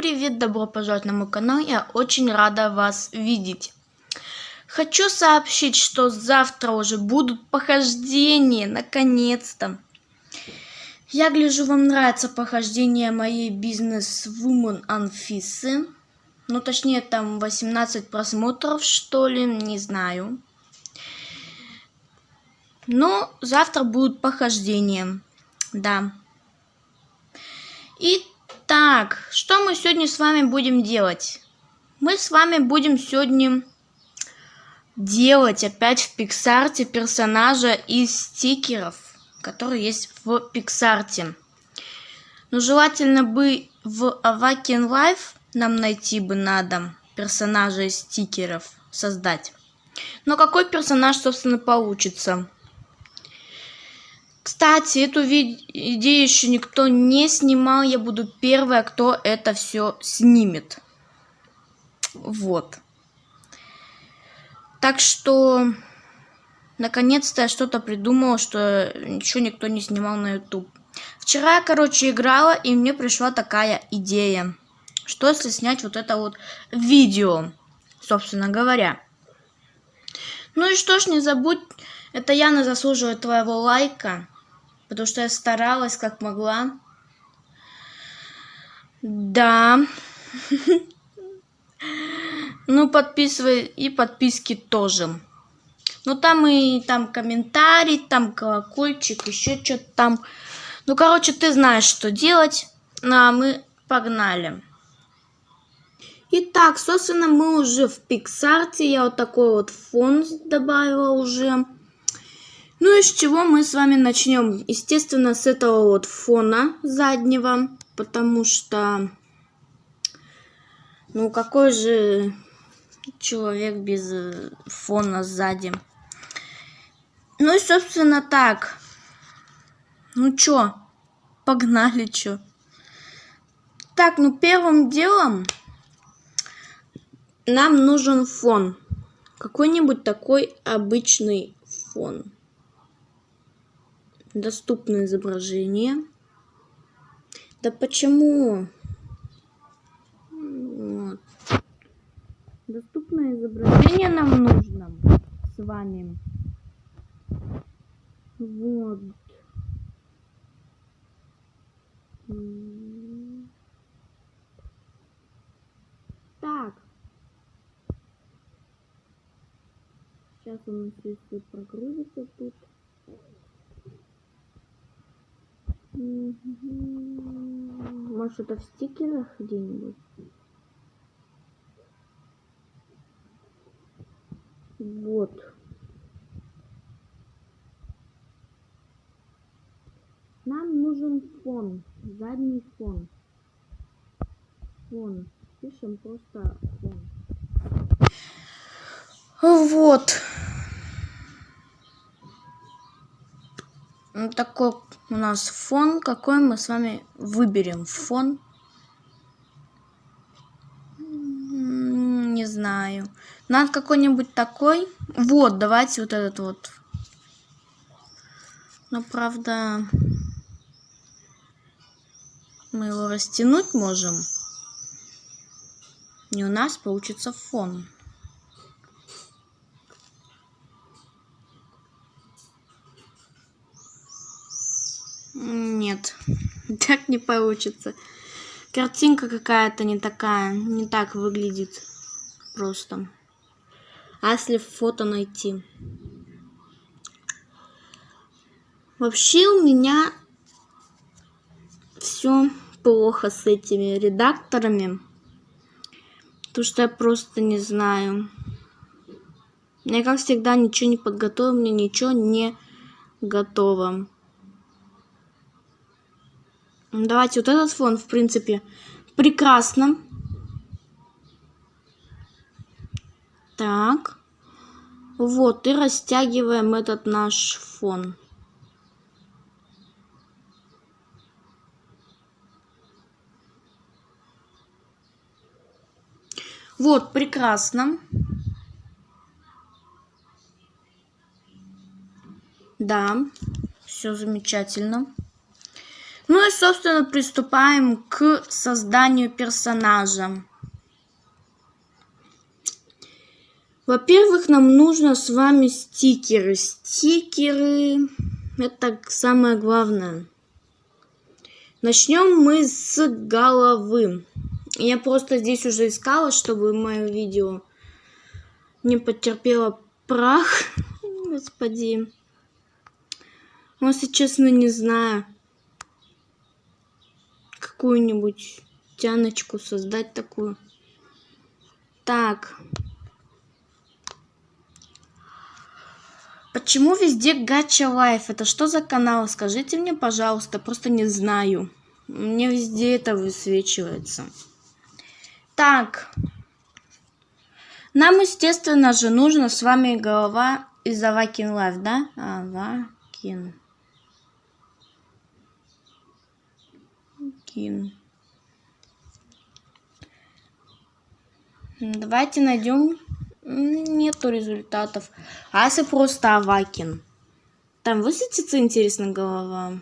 привет, добро пожаловать на мой канал, я очень рада вас видеть. Хочу сообщить, что завтра уже будут похождения, наконец-то. Я гляжу, вам нравится похождение моей бизнес-вумен Анфисы. Ну, точнее, там 18 просмотров, что ли, не знаю. Но завтра будут похождения, да. Итак, что мы сегодня с вами будем делать? Мы с вами будем сегодня делать опять в Пиксарте персонажа из стикеров, которые есть в Пиксарте. Но желательно бы в Avakin Life нам найти бы надо персонажа из стикеров создать. Но какой персонаж, собственно, получится? Кстати, эту идею еще никто не снимал. Я буду первая, кто это все снимет. Вот. Так что, наконец-то я что-то придумала, что ничего никто не снимал на YouTube. Вчера я, короче, играла, и мне пришла такая идея. Что если снять вот это вот видео, собственно говоря. Ну и что ж, не забудь, это Яна заслуживает твоего лайка потому что я старалась как могла. Да. Ну, подписывай и подписки тоже. Ну, там и там комментарий, там колокольчик, еще что-то там. Ну, короче, ты знаешь, что делать. Ну, а мы погнали. Итак, собственно, мы уже в Пиксарте. Я вот такой вот фон добавила уже. Ну и с чего мы с вами начнем? Естественно, с этого вот фона заднего, потому что, ну какой же человек без э, фона сзади? Ну и, собственно, так. Ну чё, погнали чё. Так, ну первым делом нам нужен фон. Какой-нибудь такой обычный фон доступное изображение. Да почему? Вот. Доступное изображение нам нужно с вами. Вот. Так. Сейчас у нас все прогрузится тут. Может это в стикерах где-нибудь? Вот. Нам нужен фон, задний фон. Фон. Пишем просто фон. Вот. Вот такой у нас фон. Какой мы с вами выберем фон? Не знаю. Надо какой-нибудь такой. Вот, давайте вот этот вот. Но, правда, мы его растянуть можем. И у нас получится фон. Нет, так не получится. Картинка какая-то не такая, не так выглядит просто. А если фото найти? Вообще у меня все плохо с этими редакторами. Потому что я просто не знаю. Я, как всегда, ничего не подготовил, мне ничего не готово. Давайте вот этот фон, в принципе, прекрасно. Так. Вот, и растягиваем этот наш фон. Вот, прекрасно. Да, все замечательно. Собственно, приступаем к созданию персонажа. Во-первых, нам нужно с вами стикеры. Стикеры – это самое главное. Начнем мы с головы. Я просто здесь уже искала, чтобы мое видео не потерпело прах. Господи. Ну, если честно, не знаю. Какую-нибудь тяночку создать такую. Так. Почему везде Gacha Life? Это что за канал? Скажите мне, пожалуйста, просто не знаю. Мне везде это высвечивается. Так. Нам, естественно же, нужно с вами голова из Avakin Life, да? Avakin. Kin. Давайте найдем Нету результатов. А если просто Avakin? Там высветится, интересно, голова.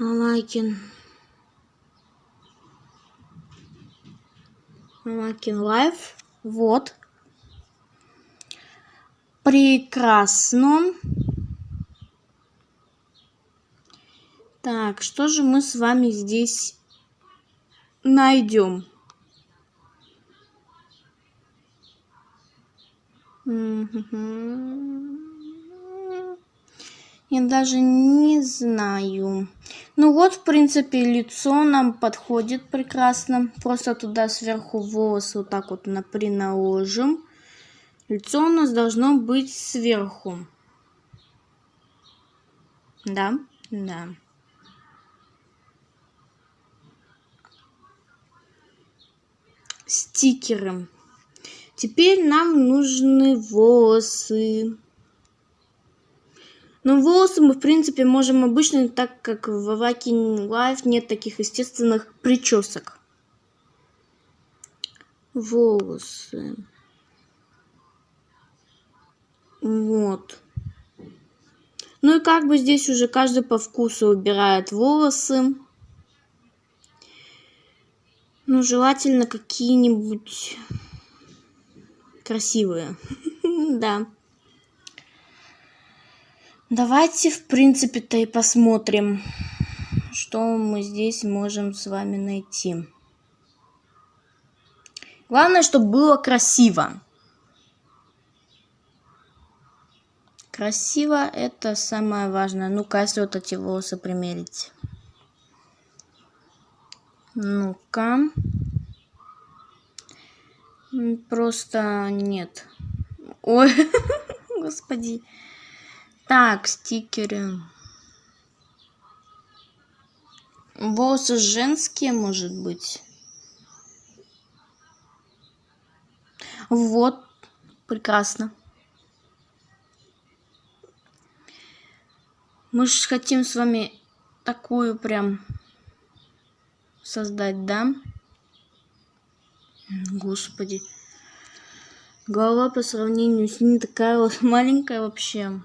Авакин. Авакин лайф. Вот. Прекрасно. Так, что же мы с вами здесь найдем? Я даже не знаю. Ну вот, в принципе, лицо нам подходит прекрасно. Просто туда сверху волосы вот так вот наложим. Лицо у нас должно быть сверху. Да, да. Стикеры. Теперь нам нужны волосы. Но волосы мы, в принципе, можем обычно, так как в Awakening Life нет таких естественных причесок. Волосы. Вот. Ну и как бы здесь уже каждый по вкусу убирает волосы. Ну, желательно какие-нибудь красивые. Да. Давайте, в принципе-то, и посмотрим, что мы здесь можем с вами найти. Главное, чтобы было красиво. Красиво это самое важное. Ну-ка, если вот эти волосы примерить. Ну-ка. Просто нет. Ой, господи. Так, стикеры. Волосы женские, может быть. Вот, прекрасно. Мы же хотим с вами такую прям создать, да? Господи. Голова по сравнению с ней такая вот маленькая вообще.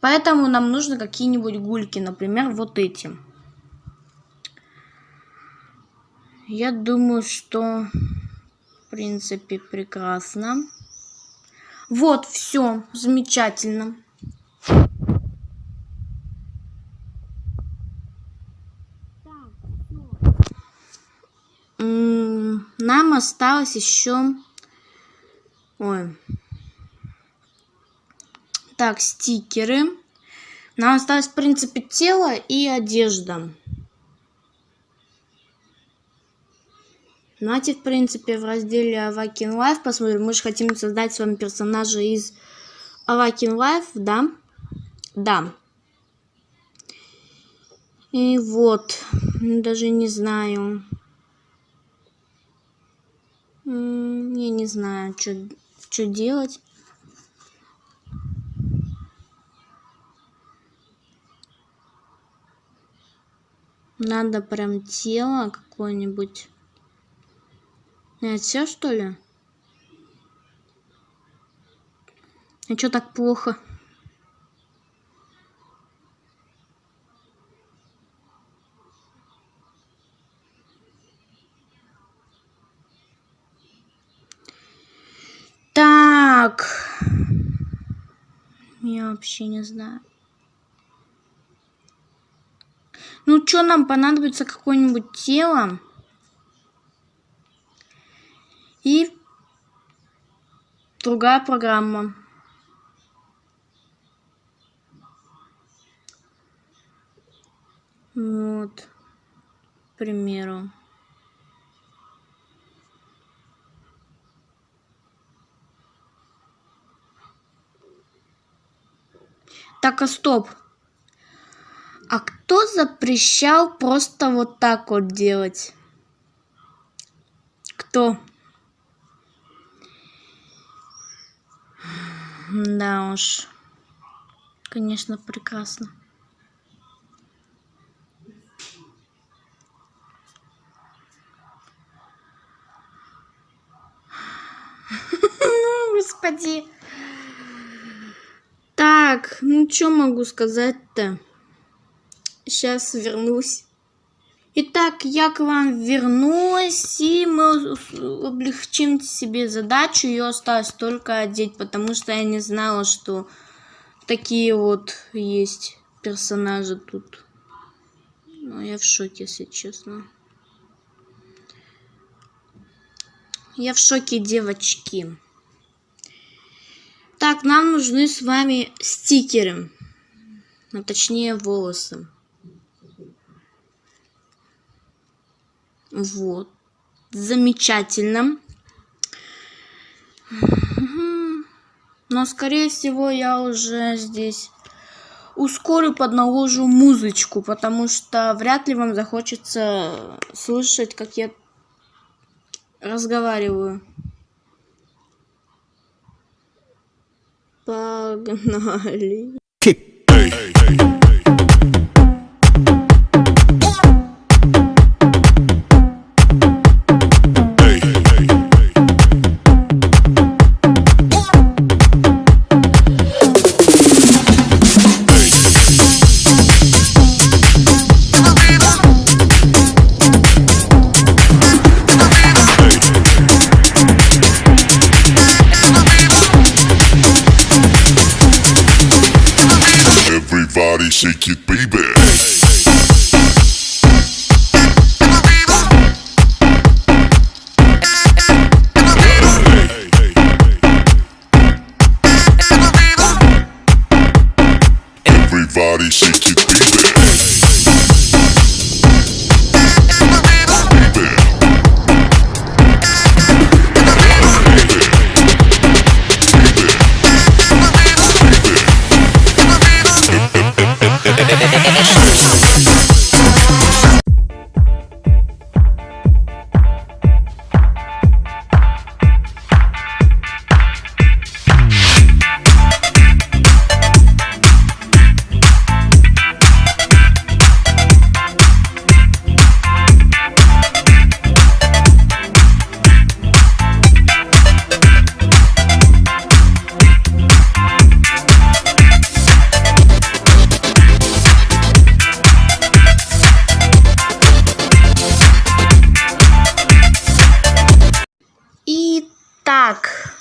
Поэтому нам нужно какие-нибудь гульки, например, вот эти. Я думаю, что в принципе прекрасно. Вот, все, замечательно. Нам осталось еще... Ой. Так, стикеры. Нам осталось, в принципе, тело и одежда. Давайте, в принципе, в разделе Awaken Life посмотрим. Мы же хотим создать с вами персонажа из Awaken Life, да? Да. И вот, даже не знаю. Я не знаю, что делать. Надо прям тело какое-нибудь. Нет, все что ли? А что так плохо? Я вообще не знаю. Ну, что нам понадобится какое-нибудь тело? И другая программа. Вот, к примеру. Так, а стоп. А кто запрещал просто вот так вот делать? Кто? Да уж. Конечно, прекрасно. Господи. Ну что могу сказать-то? Сейчас вернусь. Итак, я к вам вернулась, и мы облегчим себе задачу. Ее осталось только одеть, потому что я не знала, что такие вот есть персонажи тут. Ну, я в шоке, если честно. Я в шоке, девочки. Так, нам нужны с вами стикеры. А точнее волосы. Вот. Замечательно. Но, скорее всего, я уже здесь ускорю, подналожу музычку, потому что вряд ли вам захочется слышать, как я разговариваю. Погнали.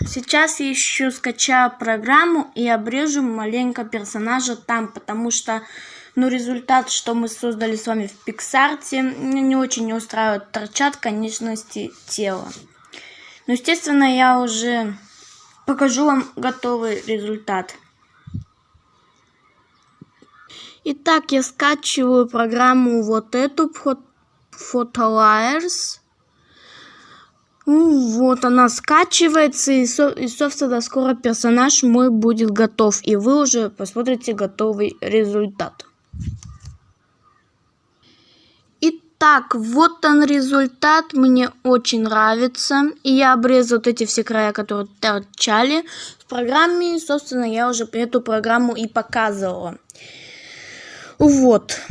Сейчас я еще скачаю программу и обрежу маленько персонажа там, потому что, ну, результат, что мы создали с вами в Пиксарте, не очень устраивает. Торчат конечности тела. Но, естественно, я уже покажу вам готовый результат. Итак, я скачиваю программу вот эту, Photoliers. Ну, вот она скачивается, и, со, и, собственно, скоро персонаж мой будет готов. И вы уже посмотрите готовый результат. Итак, вот он результат. Мне очень нравится. И я обрезал вот эти все края, которые торчали в программе. Собственно, я уже эту программу и показывала. Вот.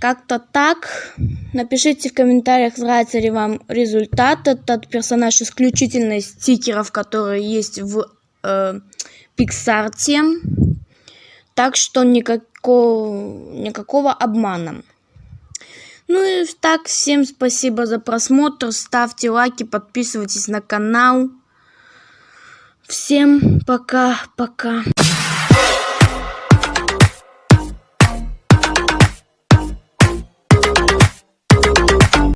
Как-то так. Напишите в комментариях, нравится ли вам результат. Этот персонаж исключительно из стикеров, которые есть в э, Пиксарте. Так что никакого, никакого обмана. Ну и так, всем спасибо за просмотр. Ставьте лайки, подписывайтесь на канал. Всем пока-пока.